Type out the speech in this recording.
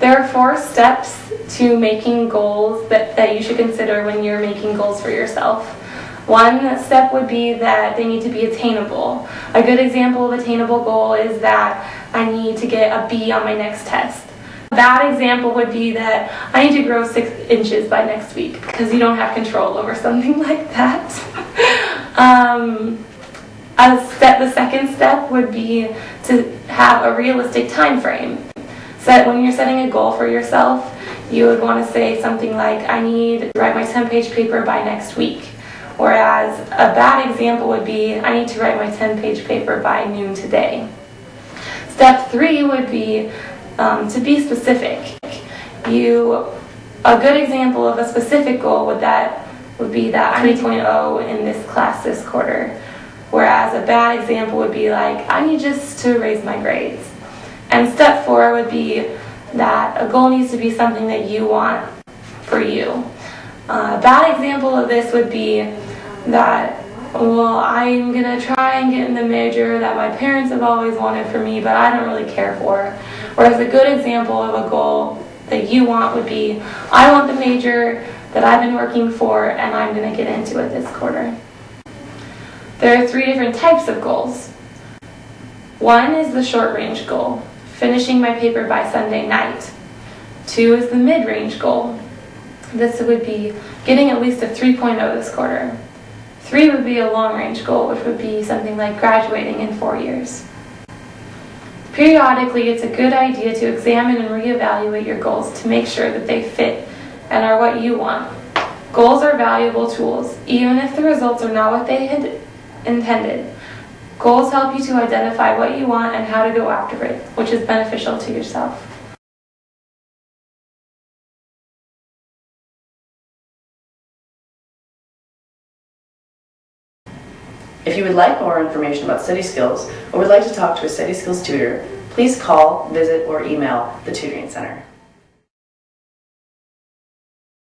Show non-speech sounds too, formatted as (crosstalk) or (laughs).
There are four steps to making goals that, that you should consider when you're making goals for yourself. One step would be that they need to be attainable. A good example of attainable goal is that I need to get a B on my next test. A bad example would be that I need to grow six inches by next week because you don't have control over something (laughs) like that. (laughs) um, step, the second step would be to have a realistic time frame. Set when you're setting a goal for yourself, you would want to say something like, I need to write my 10-page paper by next week. Whereas a bad example would be, I need to write my 10-page paper by noon today. Step three would be um, to be specific. You, a good example of a specific goal would that would be that I need 3.0 in this class this quarter. Whereas a bad example would be like, I need just to raise my grades. And step four would be that a goal needs to be something that you want for you. Uh, a bad example of this would be that, well, I'm going to try and get in the major that my parents have always wanted for me, but I don't really care for. Whereas a good example of a goal that you want would be, I want the major that I've been working for and I'm going to get into it this quarter. There are three different types of goals. One is the short range goal, finishing my paper by Sunday night. Two is the mid range goal. This would be getting at least a 3.0 this quarter. Three would be a long range goal, which would be something like graduating in four years. Periodically, it's a good idea to examine and reevaluate your goals to make sure that they fit and are what you want. Goals are valuable tools, even if the results are not what they had intended. Goals help you to identify what you want and how to go after it, which is beneficial to yourself. If you would like more information about study skills or would like to talk to a study skills tutor, please call, visit, or email the Tutoring Center.